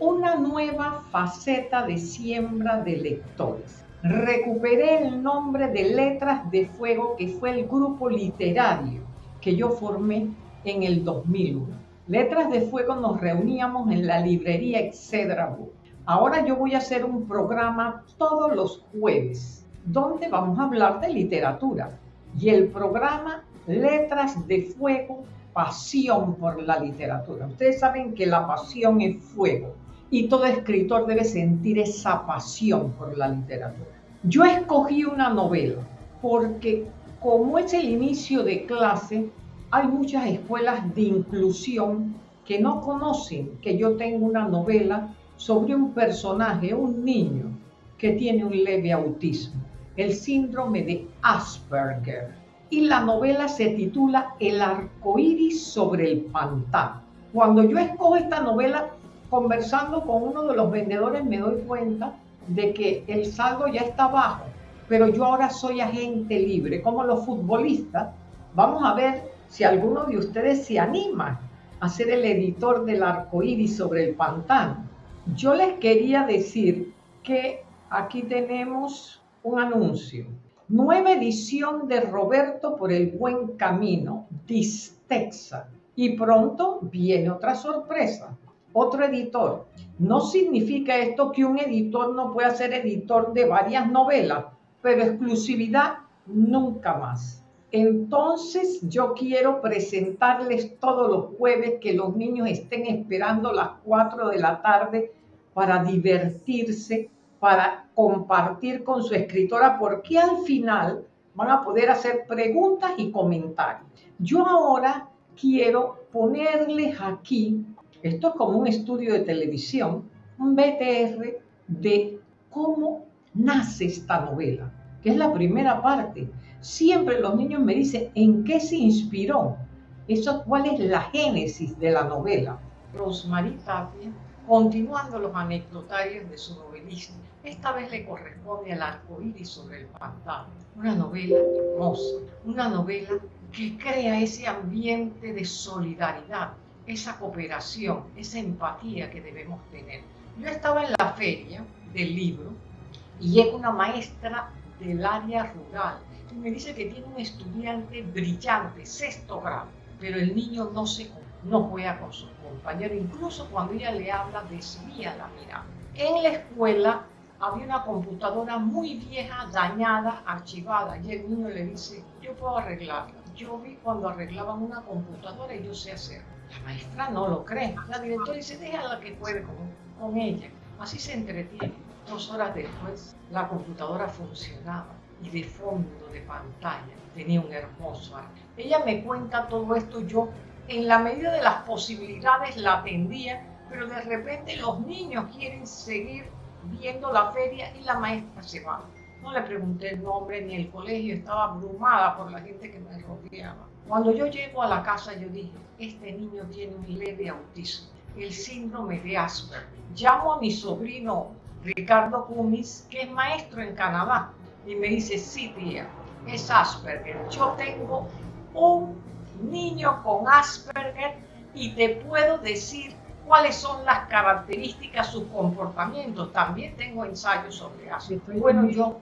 una nueva faceta de siembra de lectores. Recuperé el nombre de Letras de Fuego, que fue el grupo literario que yo formé en el 2001. Letras de Fuego nos reuníamos en la librería Excedra Ahora yo voy a hacer un programa todos los jueves donde vamos a hablar de literatura. Y el programa Letras de Fuego, Pasión por la Literatura. Ustedes saben que la pasión es fuego y todo escritor debe sentir esa pasión por la literatura. Yo escogí una novela porque como es el inicio de clase, hay muchas escuelas de inclusión que no conocen que yo tengo una novela sobre un personaje, un niño que tiene un leve autismo, el síndrome de Asperger. Y la novela se titula El arco iris sobre el pantano. Cuando yo escojo esta novela, conversando con uno de los vendedores, me doy cuenta de que el saldo ya está bajo, pero yo ahora soy agente libre, como los futbolistas. Vamos a ver si alguno de ustedes se anima a ser el editor del arco iris sobre el pantano. Yo les quería decir que aquí tenemos un anuncio. Nueva edición de Roberto por el buen camino, Distexa. Y pronto viene otra sorpresa, otro editor. No significa esto que un editor no pueda ser editor de varias novelas, pero exclusividad nunca más. Entonces yo quiero presentarles todos los jueves que los niños estén esperando las 4 de la tarde para divertirse, para compartir con su escritora, porque al final van a poder hacer preguntas y comentarios. Yo ahora quiero ponerles aquí, esto es como un estudio de televisión, un BTR de cómo nace esta novela, que es la primera parte Siempre los niños me dicen en qué se inspiró. Eso, ¿Cuál es la génesis de la novela? Rosmarie Tapia, continuando los anecdotarios de su novelista, esta vez le corresponde al arco iris sobre el pantano. Una novela hermosa, una novela que crea ese ambiente de solidaridad, esa cooperación, esa empatía que debemos tener. Yo estaba en la feria del libro y llega una maestra del área rural y me dice que tiene un estudiante brillante, sexto grado, pero el niño no se no juega con sus compañeros, incluso cuando ella le habla desvía la mirada. En la escuela había una computadora muy vieja, dañada, archivada, y el niño le dice, yo puedo arreglarla. Yo vi cuando arreglaban una computadora y yo sé hacerlo. La maestra no lo cree. La directora dice, déjala que juegue con, con ella. Así se entretiene. Dos horas después, la computadora funcionaba y de fondo de pantalla tenía un hermoso arte. Ella me cuenta todo esto, yo en la medida de las posibilidades la atendía, pero de repente los niños quieren seguir viendo la feria y la maestra se va. No le pregunté el nombre ni el colegio, estaba abrumada por la gente que me rodeaba. Cuando yo llego a la casa yo dije, este niño tiene un leve autismo, el síndrome de Asperger. Llamo a mi sobrino Ricardo Cumis, que es maestro en Canadá, y me dice, sí, tía, es Asperger. Yo tengo un niño con Asperger y te puedo decir cuáles son las características, sus comportamientos. También tengo ensayos sobre Asperger. Bueno, yo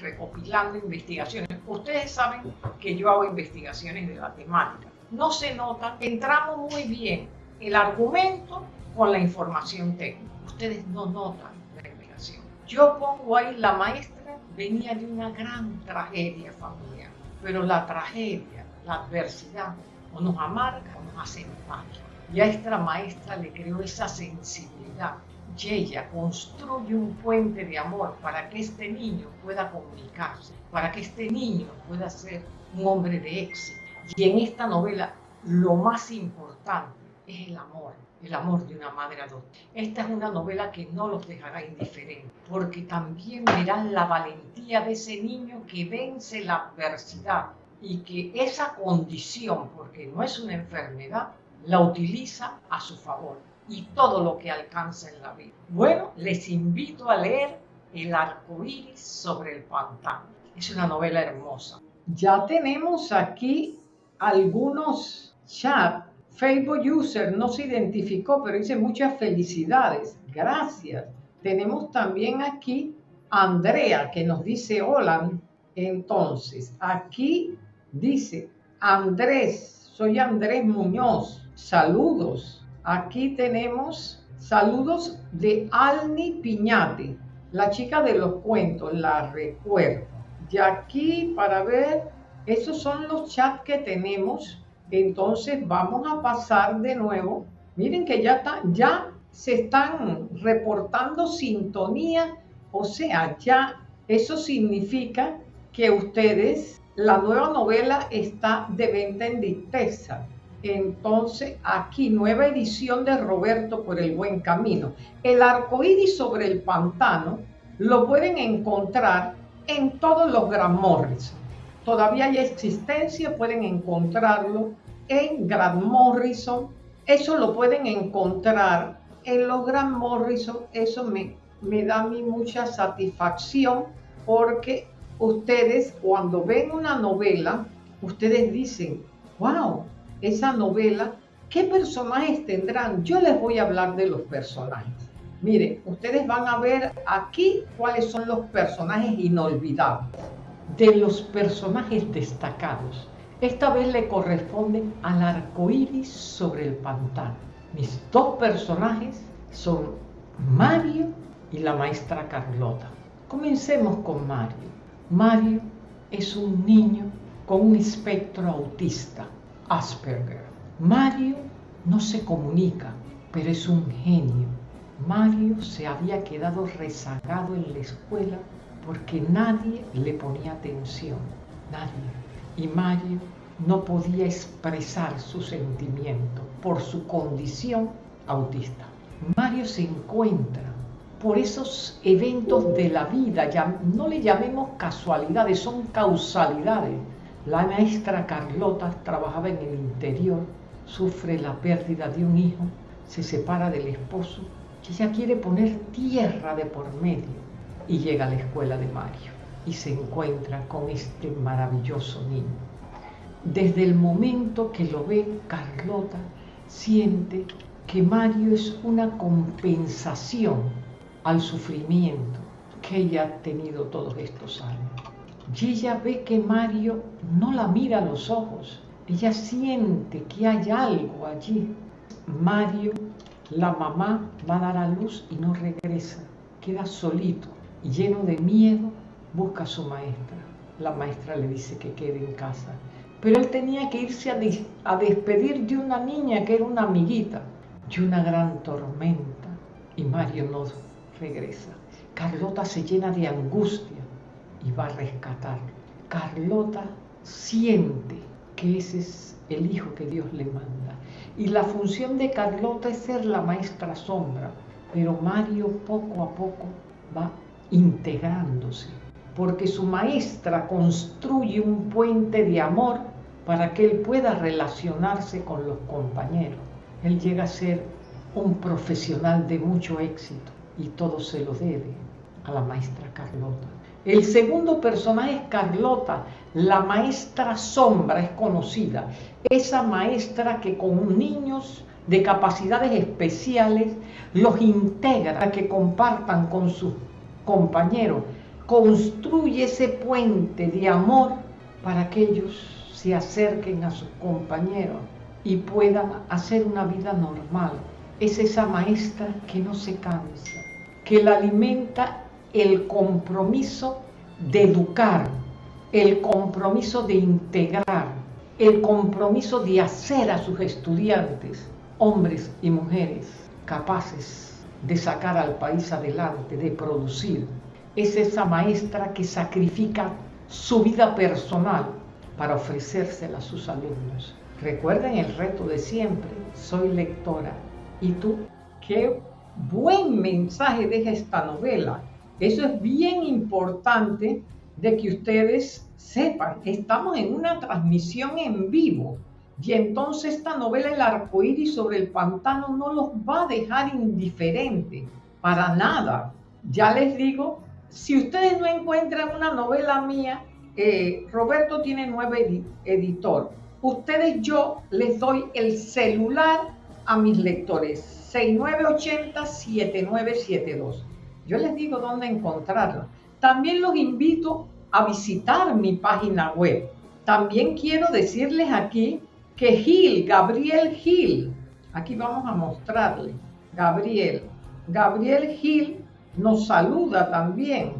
recopilando investigaciones. Ustedes saben que yo hago investigaciones de la temática. No se nota, entramos muy bien el argumento con la información técnica. Ustedes no notan la investigación. Yo pongo ahí la maestra venía de una gran tragedia familiar, pero la tragedia, la adversidad, o nos amarga o nos hace mal. Y a esta maestra le creó esa sensibilidad y ella construye un puente de amor para que este niño pueda comunicarse, para que este niño pueda ser un hombre de éxito. Y en esta novela lo más importante es el amor, el amor de una madre adoptiva. Esta es una novela que no los dejará indiferentes, porque también verán la valentía de ese niño que vence la adversidad y que esa condición, porque no es una enfermedad, la utiliza a su favor y todo lo que alcanza en la vida. Bueno, les invito a leer El arco iris sobre el pantano. Es una novela hermosa. Ya tenemos aquí algunos chats Facebook User no se identificó, pero dice muchas felicidades. Gracias. Tenemos también aquí Andrea que nos dice hola. Entonces, aquí dice Andrés, soy Andrés Muñoz. Saludos. Aquí tenemos saludos de Alni Piñate, la chica de los cuentos, la recuerdo. Y aquí para ver, esos son los chats que tenemos. Entonces vamos a pasar de nuevo. Miren que ya, está, ya se están reportando sintonía, o sea, ya eso significa que ustedes, la nueva novela está de venta en Dicteza. Entonces, aquí, nueva edición de Roberto por el buen camino. El arco iris sobre el pantano lo pueden encontrar en todos los Gran Morrison. Todavía hay existencia, pueden encontrarlo en Gran Morrison. Eso lo pueden encontrar en los Gran Morrison. Eso me, me da a mí mucha satisfacción porque ustedes cuando ven una novela, ustedes dicen, wow, esa novela, ¿qué personajes tendrán? Yo les voy a hablar de los personajes. Miren, ustedes van a ver aquí cuáles son los personajes inolvidables. De los personajes destacados, esta vez le corresponde al arco iris sobre el pantano. Mis dos personajes son Mario y la maestra Carlota. Comencemos con Mario. Mario es un niño con un espectro autista Asperger. Mario no se comunica, pero es un genio. Mario se había quedado rezagado en la escuela porque nadie le ponía atención, nadie. Y Mario no podía expresar su sentimiento por su condición autista. Mario se encuentra por esos eventos de la vida, ya no le llamemos casualidades, son causalidades la maestra Carlota trabajaba en el interior, sufre la pérdida de un hijo, se separa del esposo y ella quiere poner tierra de por medio y llega a la escuela de Mario y se encuentra con este maravilloso niño. Desde el momento que lo ve, Carlota siente que Mario es una compensación al sufrimiento que ella ha tenido todos estos años. Y ella ve que Mario no la mira a los ojos. Ella siente que hay algo allí. Mario, la mamá, va a dar a luz y no regresa. Queda solito y lleno de miedo, busca a su maestra. La maestra le dice que quede en casa. Pero él tenía que irse a, a despedir de una niña que era una amiguita. Y una gran tormenta. Y Mario no regresa. Carlota se llena de angustia y va a rescatarlo. Carlota siente que ese es el hijo que Dios le manda. Y la función de Carlota es ser la maestra sombra, pero Mario poco a poco va integrándose, porque su maestra construye un puente de amor para que él pueda relacionarse con los compañeros. Él llega a ser un profesional de mucho éxito y todo se lo debe a la maestra Carlota. El segundo personaje es Carlota, la maestra sombra es conocida, esa maestra que con niños de capacidades especiales los integra, que compartan con sus compañeros, construye ese puente de amor para que ellos se acerquen a sus compañeros y puedan hacer una vida normal. Es esa maestra que no se cansa, que la alimenta el compromiso de educar, el compromiso de integrar, el compromiso de hacer a sus estudiantes hombres y mujeres capaces de sacar al país adelante, de producir. Es esa maestra que sacrifica su vida personal para ofrecérsela a sus alumnos. Recuerden el reto de siempre, soy lectora. ¿Y tú? Qué buen mensaje deja esta novela eso es bien importante de que ustedes sepan. Estamos en una transmisión en vivo y entonces esta novela El arco iris sobre el pantano no los va a dejar indiferentes para nada. Ya les digo, si ustedes no encuentran una novela mía, eh, Roberto tiene nueve editor. ustedes yo les doy el celular a mis lectores, 6980-7972. Yo les digo dónde encontrarla. También los invito a visitar mi página web. También quiero decirles aquí que Gil, Gabriel Gil, aquí vamos a mostrarle, Gabriel, Gabriel Gil nos saluda también.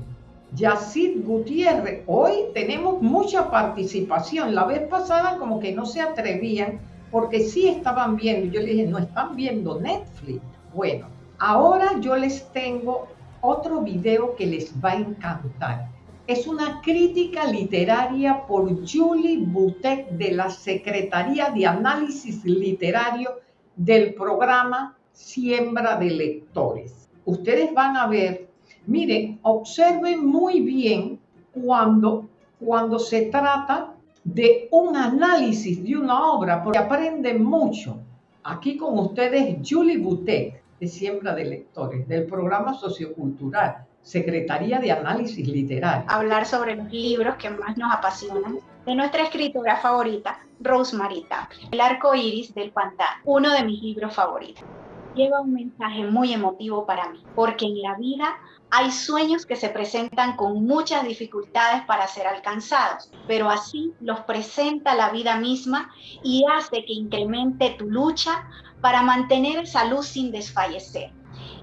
Yacid Gutiérrez, hoy tenemos mucha participación. La vez pasada como que no se atrevían porque sí estaban viendo. Yo les dije, no están viendo Netflix. Bueno, ahora yo les tengo otro video que les va a encantar. Es una crítica literaria por Julie Butek de la Secretaría de Análisis Literario del programa Siembra de Lectores. Ustedes van a ver, miren, observen muy bien cuando, cuando se trata de un análisis de una obra, porque aprenden mucho. Aquí con ustedes Julie Butek de Siembra de Lectores, del programa sociocultural, Secretaría de Análisis Literario. Hablar sobre los libros que más nos apasionan, de nuestra escritora favorita, Rosemary Tapia. El arco iris del pantano, uno de mis libros favoritos. Lleva un mensaje muy emotivo para mí, porque en la vida hay sueños que se presentan con muchas dificultades para ser alcanzados, pero así los presenta la vida misma y hace que incremente tu lucha para mantener esa luz sin desfallecer.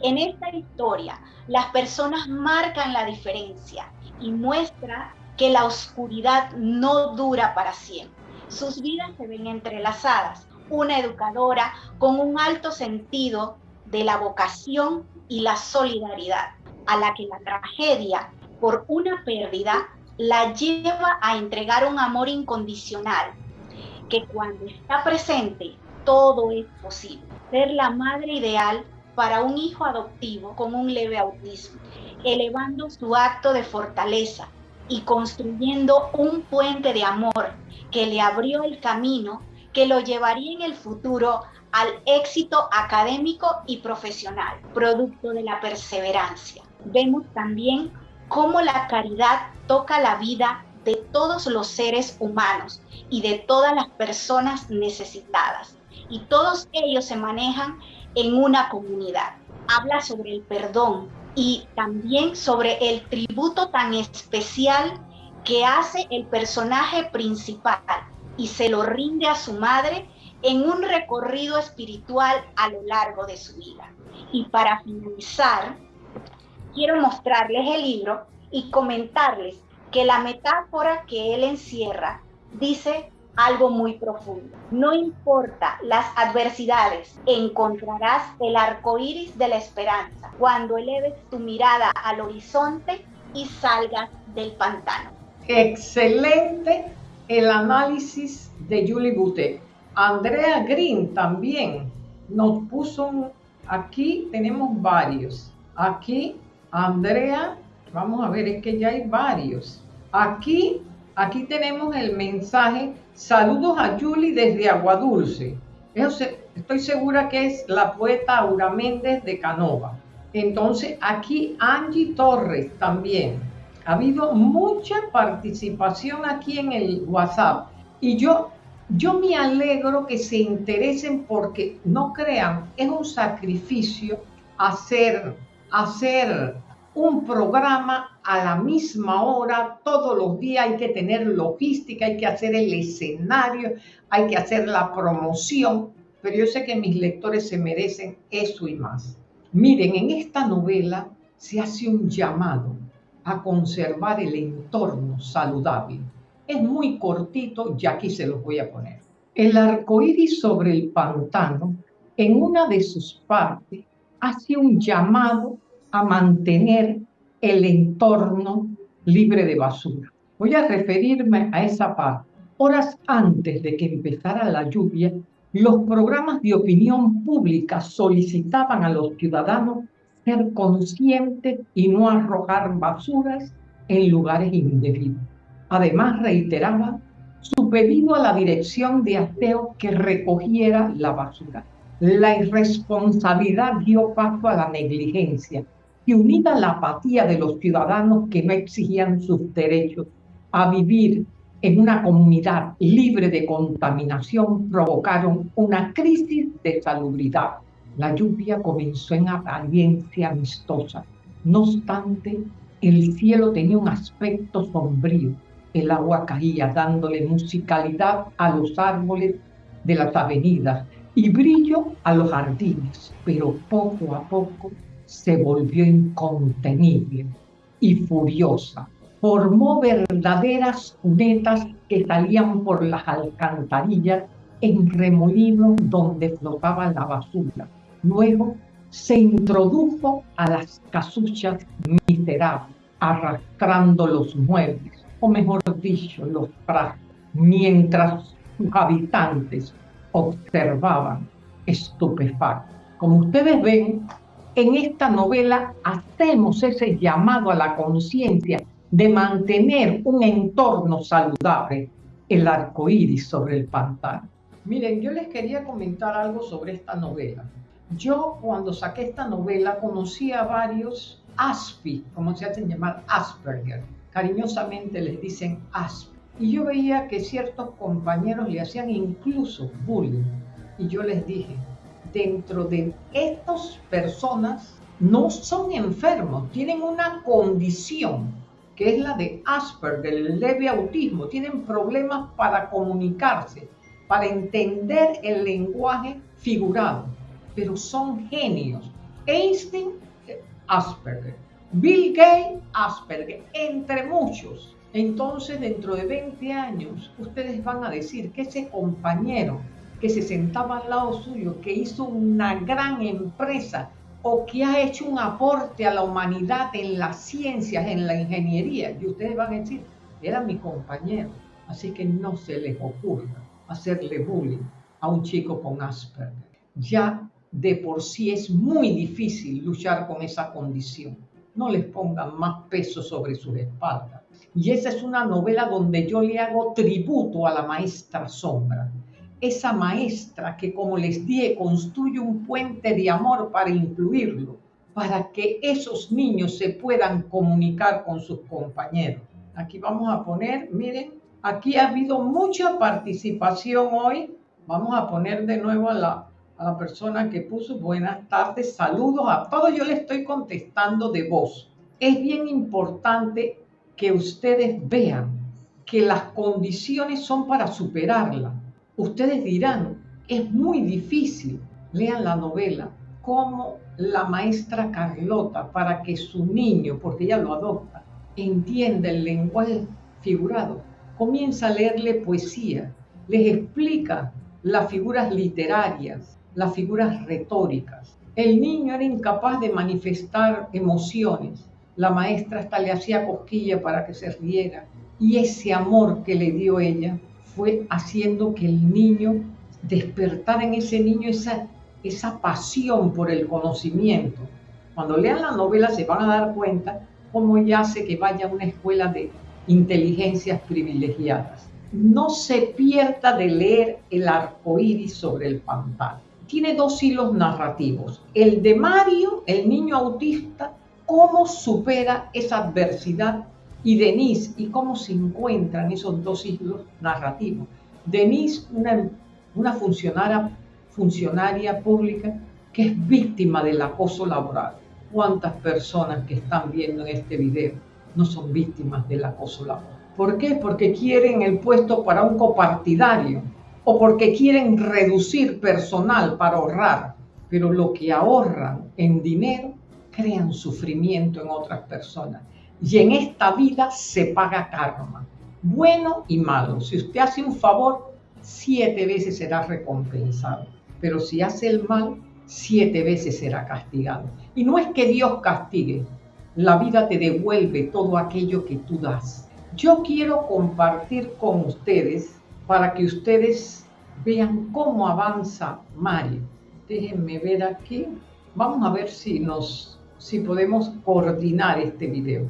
En esta historia, las personas marcan la diferencia y muestra que la oscuridad no dura para siempre. Sus vidas se ven entrelazadas. Una educadora con un alto sentido de la vocación y la solidaridad, a la que la tragedia por una pérdida la lleva a entregar un amor incondicional, que cuando está presente todo es posible. Ser la madre ideal para un hijo adoptivo con un leve autismo, elevando su acto de fortaleza y construyendo un puente de amor que le abrió el camino que lo llevaría en el futuro al éxito académico y profesional, producto de la perseverancia. Vemos también cómo la caridad toca la vida de todos los seres humanos y de todas las personas necesitadas, y todos ellos se manejan en una comunidad. Habla sobre el perdón y también sobre el tributo tan especial que hace el personaje principal y se lo rinde a su madre en un recorrido espiritual a lo largo de su vida. Y para finalizar, quiero mostrarles el libro y comentarles que la metáfora que él encierra dice algo muy profundo. No importa las adversidades, encontrarás el arco iris de la esperanza cuando eleves tu mirada al horizonte y salgas del pantano. Excelente el análisis de Julie Butte. Andrea Green también nos puso aquí tenemos varios. Aquí Andrea, vamos a ver, es que ya hay varios. Aquí Aquí tenemos el mensaje, saludos a Julie desde Aguadulce. estoy segura que es la poeta Aura Méndez de Canova. Entonces, aquí Angie Torres también. Ha habido mucha participación aquí en el WhatsApp. Y yo, yo me alegro que se interesen porque, no crean, es un sacrificio hacer, hacer un programa a la misma hora, todos los días hay que tener logística, hay que hacer el escenario, hay que hacer la promoción, pero yo sé que mis lectores se merecen eso y más. Miren, en esta novela se hace un llamado a conservar el entorno saludable. Es muy cortito y aquí se los voy a poner. El arco iris sobre el pantano, en una de sus partes, hace un llamado a mantener el entorno libre de basura. Voy a referirme a esa parte. Horas antes de que empezara la lluvia, los programas de opinión pública solicitaban a los ciudadanos ser conscientes y no arrojar basuras en lugares indebidos. Además, reiteraba su pedido a la dirección de aseo que recogiera la basura. La irresponsabilidad dio paso a la negligencia y unida a la apatía de los ciudadanos que no exigían sus derechos a vivir en una comunidad libre de contaminación provocaron una crisis de salubridad. La lluvia comenzó en apariencia amistosa. No obstante, el cielo tenía un aspecto sombrío. El agua caía dándole musicalidad a los árboles de las avenidas y brillo a los jardines, pero poco a poco se volvió incontenible y furiosa. Formó verdaderas cunetas que salían por las alcantarillas en remolinos donde flotaba la basura. Luego se introdujo a las casuchas miserables, arrastrando los muebles, o mejor dicho, los trastos, mientras sus habitantes observaban estupefactos. Como ustedes ven, en esta novela hacemos ese llamado a la conciencia de mantener un entorno saludable, el arco iris sobre el pantano. Miren, yo les quería comentar algo sobre esta novela. Yo cuando saqué esta novela conocí a varios ASPI, como se hacen llamar Asperger. Cariñosamente les dicen ASPI. Y yo veía que ciertos compañeros le hacían incluso bullying. Y yo les dije, dentro de estas personas no son enfermos, tienen una condición que es la de Asperger, el leve autismo, tienen problemas para comunicarse, para entender el lenguaje figurado, pero son genios. Einstein, Asperger, Bill Gates, Asperger, entre muchos. Entonces, dentro de 20 años, ustedes van a decir que ese compañero que se sentaba al lado suyo, que hizo una gran empresa o que ha hecho un aporte a la humanidad en las ciencias, en la ingeniería. Y ustedes van a decir, era mi compañero. Así que no se les ocurra hacerle bullying a un chico con Asperger. Ya de por sí es muy difícil luchar con esa condición. No les pongan más peso sobre sus espaldas. Y esa es una novela donde yo le hago tributo a la maestra sombra esa maestra que, como les dije, construye un puente de amor para incluirlo, para que esos niños se puedan comunicar con sus compañeros. Aquí vamos a poner, miren, aquí ha habido mucha participación hoy. Vamos a poner de nuevo a la, a la persona que puso buenas tardes, saludos a todos. Yo le estoy contestando de voz. Es bien importante que ustedes vean que las condiciones son para superarlas Ustedes dirán, es muy difícil. Lean la novela, como la maestra Carlota, para que su niño, porque ella lo adopta, entienda el lenguaje figurado, comienza a leerle poesía, les explica las figuras literarias, las figuras retóricas. El niño era incapaz de manifestar emociones. La maestra hasta le hacía cosquilla para que se riera. Y ese amor que le dio ella fue haciendo que el niño despertara en ese niño esa, esa pasión por el conocimiento. Cuando lean la novela se van a dar cuenta cómo ella hace que vaya a una escuela de inteligencias privilegiadas. No se pierda de leer El arco iris sobre el pantano. Tiene dos hilos narrativos. El de Mario, el niño autista, cómo supera esa adversidad y Denise, y cómo se encuentran esos dos siglos narrativos. Denise, una, una funcionaria, funcionaria pública que es víctima del acoso laboral. ¿Cuántas personas que están viendo en este video no son víctimas del acoso laboral? ¿Por qué? Porque quieren el puesto para un copartidario o porque quieren reducir personal para ahorrar, pero lo que ahorran en dinero crean sufrimiento en otras personas y en esta vida se paga karma, bueno y malo. Si usted hace un favor, siete veces será recompensado, pero si hace el mal, siete veces será castigado. Y no es que Dios castigue, la vida te devuelve todo aquello que tú das. Yo quiero compartir con ustedes para que ustedes vean cómo avanza Mario. Déjenme ver aquí. Vamos a ver si nos si podemos coordinar este video.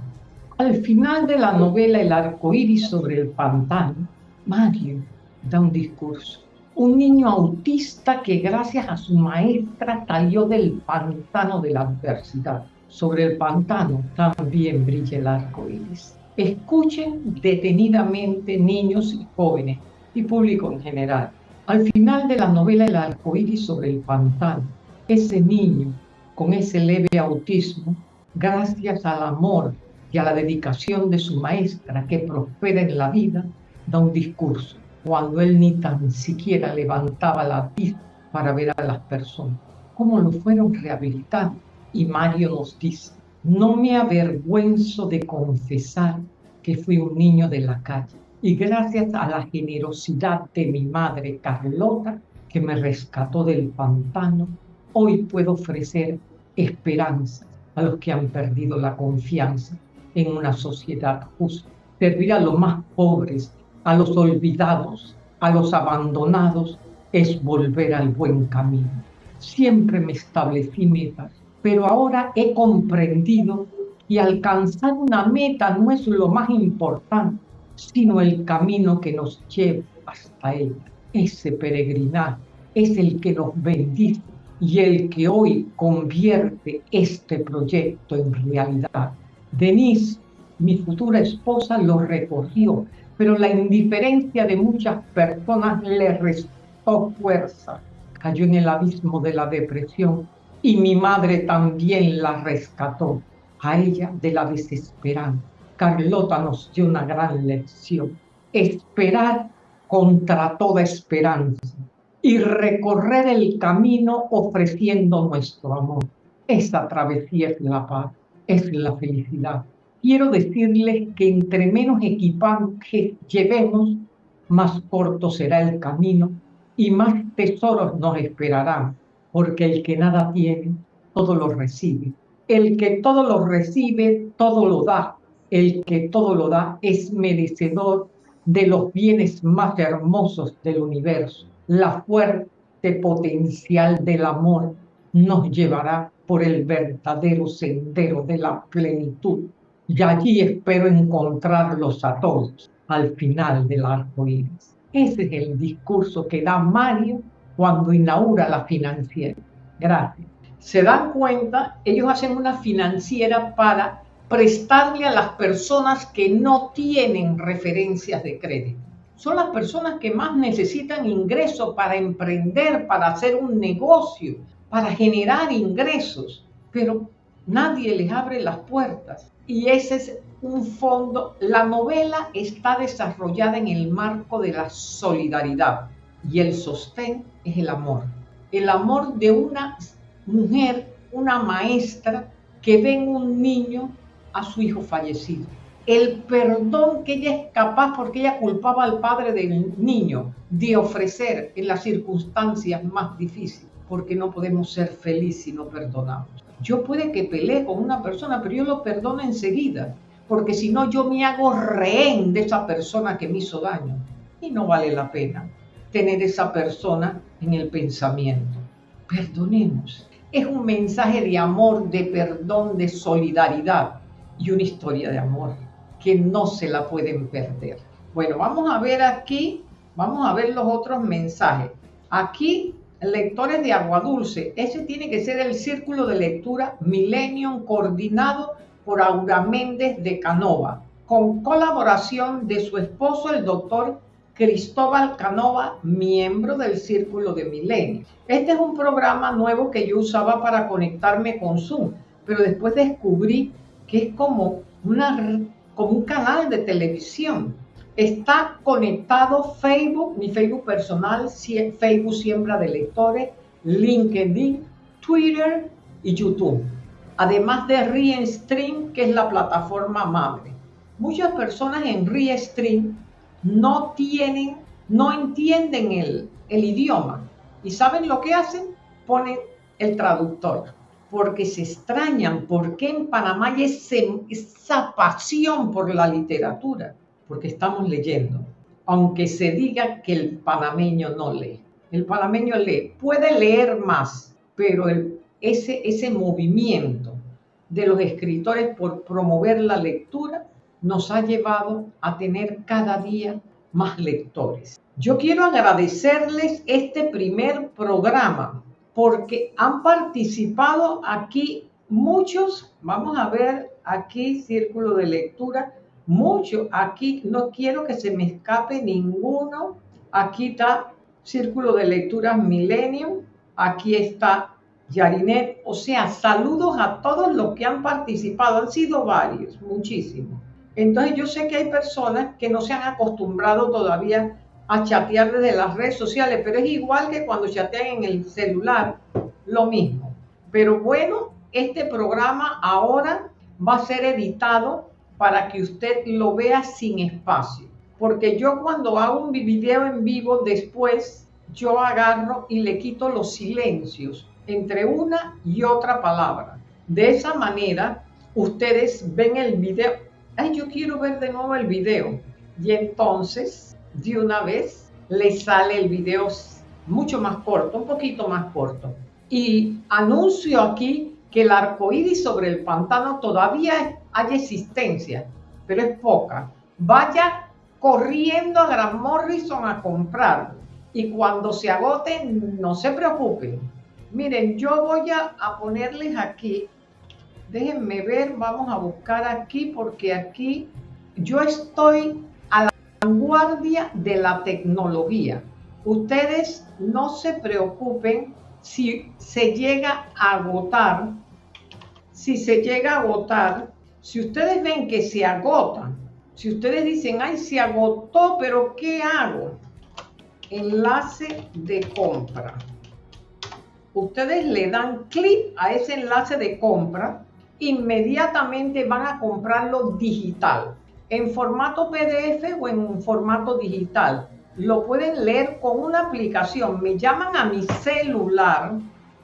Al final de la novela El arco iris sobre el pantano, Mario da un discurso. Un niño autista que gracias a su maestra salió del pantano de la adversidad. Sobre el pantano también brilla el arco iris. Escuchen detenidamente niños y jóvenes y público en general. Al final de la novela El arcoíris sobre el pantano, ese niño con ese leve autismo, gracias al amor y a la dedicación de su maestra que prospera en la vida, da un discurso, cuando él ni tan siquiera levantaba la vista para ver a las personas, cómo lo fueron rehabilitando. Y Mario nos dice, no me avergüenzo de confesar que fui un niño de la calle y gracias a la generosidad de mi madre Carlota, que me rescató del pantano, hoy puedo ofrecer esperanza a los que han perdido la confianza en una sociedad justa. Servir a los más pobres, a los olvidados, a los abandonados, es volver al buen camino. Siempre me establecí metas, pero ahora he comprendido que alcanzar una meta no es lo más importante, sino el camino que nos lleva hasta ella. Ese peregrinaje es el que nos bendice y el que hoy convierte este proyecto en realidad. Denise, mi futura esposa, lo recorrió, pero la indiferencia de muchas personas le restó fuerza. Cayó en el abismo de la depresión y mi madre también la rescató, a ella de la desesperanza. Carlota nos dio una gran lección. Esperar contra toda esperanza y recorrer el camino ofreciendo nuestro amor. Esta travesía es la paz, es la felicidad. Quiero decirles que entre menos equipaje llevemos, más corto será el camino y más tesoros nos esperarán, porque el que nada tiene, todo lo recibe. El que todo lo recibe, todo lo da. El que todo lo da es merecedor de los bienes más hermosos del universo la fuerte potencial del amor nos llevará por el verdadero sendero de la plenitud. Y allí espero encontrarlos a todos al final del arco iris. Ese es el discurso que da Mario cuando inaugura la financiera. Gracias. Se dan cuenta, ellos hacen una financiera para prestarle a las personas que no tienen referencias de crédito son las personas que más necesitan ingresos para emprender, para hacer un negocio, para generar ingresos, pero nadie les abre las puertas. Y ese es un fondo, la novela está desarrollada en el marco de la solidaridad y el sostén es el amor. El amor de una mujer, una maestra que ve un niño a su hijo fallecido el perdón que ella es capaz, porque ella culpaba al padre del niño, de ofrecer en las circunstancias más difíciles, porque no podemos ser felices si no perdonamos. Yo puede que pelee con una persona, pero yo lo perdono enseguida, porque si no yo me hago rehén de esa persona que me hizo daño. Y no vale la pena tener esa persona en el pensamiento. Perdonemos. Es un mensaje de amor, de perdón, de solidaridad y una historia de amor que no se la pueden perder. Bueno, vamos a ver aquí, vamos a ver los otros mensajes. Aquí, lectores de Agua Dulce, ese tiene que ser el círculo de lectura Millennium coordinado por Aura Méndez de Canova, con colaboración de su esposo, el doctor Cristóbal Canova, miembro del Círculo de Milenio. Este es un programa nuevo que yo usaba para conectarme con Zoom, pero después descubrí que es como una como un canal de televisión. Está conectado Facebook, mi Facebook personal, Facebook Siembra de Lectores, LinkedIn, Twitter y YouTube. Además de Restream, que es la plataforma madre. Muchas personas en Restream no tienen, no entienden el, el idioma. ¿Y saben lo que hacen? Ponen el traductor porque se extrañan por qué en Panamá hay esa pasión por la literatura, porque estamos leyendo, aunque se diga que el panameño no lee. El panameño lee, puede leer más, pero ese, ese movimiento de los escritores por promover la lectura nos ha llevado a tener cada día más lectores. Yo quiero agradecerles este primer programa porque han participado aquí muchos, vamos a ver aquí círculo de lectura, mucho. Aquí no quiero que se me escape ninguno. Aquí está Círculo de Lecturas Millennium. Aquí está Yarinet. O sea, saludos a todos los que han participado. Han sido varios, muchísimos. Entonces yo sé que hay personas que no se han acostumbrado todavía a chatear desde las redes sociales, pero es igual que cuando chatean en el celular, lo mismo. Pero bueno, este programa ahora va a ser editado para que usted lo vea sin espacio. Porque yo cuando hago un video en vivo, después yo agarro y le quito los silencios entre una y otra palabra. De esa manera, ustedes ven el video. Ay, yo quiero ver de nuevo el video. Y entonces, de una vez, le sale el video mucho más corto, un poquito más corto. Y anuncio aquí que el arco iris sobre el pantano todavía hay existencia, pero es poca. Vaya corriendo a Gran Morrison a comprarlo. Y cuando se agote, no se preocupen. Miren, yo voy a, a ponerles aquí. Déjenme ver, vamos a buscar aquí, porque aquí yo estoy a la vanguardia de la tecnología. Ustedes no se preocupen si se llega a agotar si se llega a agotar, si ustedes ven que se agotan, si ustedes dicen, ay, se agotó, pero ¿qué hago? Enlace de compra. Ustedes le dan clic a ese enlace de compra, inmediatamente van a comprarlo digital, en formato PDF o en formato digital. Lo pueden leer con una aplicación. Me llaman a mi celular,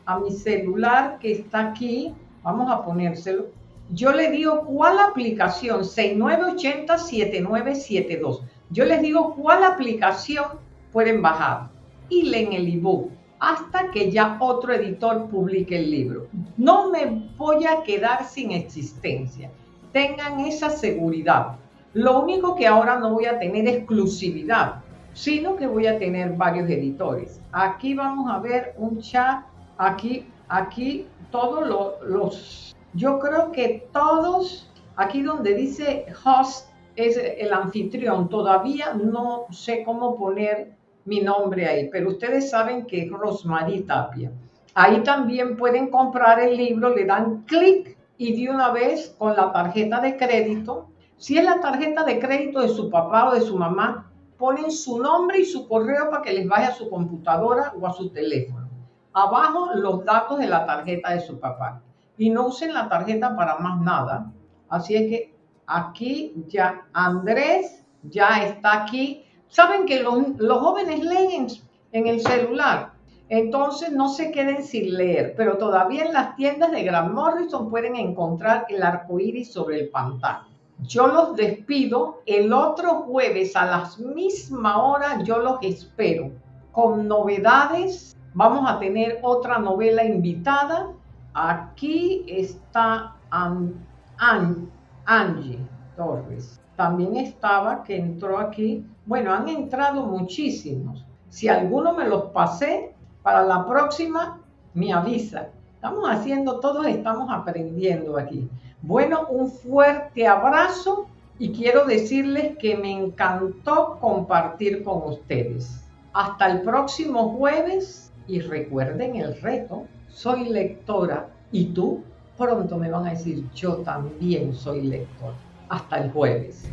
a mi celular que está aquí, Vamos a ponérselo. Yo le digo cuál aplicación, 6980-7972. Yo les digo cuál aplicación pueden bajar y leen el ebook hasta que ya otro editor publique el libro. No me voy a quedar sin existencia. Tengan esa seguridad. Lo único que ahora no voy a tener exclusividad, sino que voy a tener varios editores. Aquí vamos a ver un chat. Aquí, aquí todos los, yo creo que todos, aquí donde dice host es el anfitrión, todavía no sé cómo poner mi nombre ahí, pero ustedes saben que es Rosmarie Tapia. Ahí también pueden comprar el libro, le dan clic y de una vez con la tarjeta de crédito, si es la tarjeta de crédito de su papá o de su mamá, ponen su nombre y su correo para que les vaya a su computadora o a su teléfono abajo los datos de la tarjeta de su papá. Y no usen la tarjeta para más nada. Así es que aquí ya Andrés ya está aquí. Saben que los, jóvenes leen en, el celular. Entonces no se queden sin leer, pero todavía en las tiendas de Gran Morrison pueden encontrar el arco iris sobre el pantano. Yo los despido. El otro jueves a las misma hora yo los espero con novedades Vamos a tener otra novela invitada. Aquí está Angie Torres. También estaba, que entró aquí. Bueno, han entrado muchísimos. Si alguno me los pasé, para la próxima me avisa. Estamos haciendo, todos estamos aprendiendo aquí. Bueno, un fuerte abrazo y quiero decirles que me encantó compartir con ustedes. Hasta el próximo jueves y recuerden el reto, soy lectora y tú pronto me van a decir yo también soy lector. Hasta el jueves.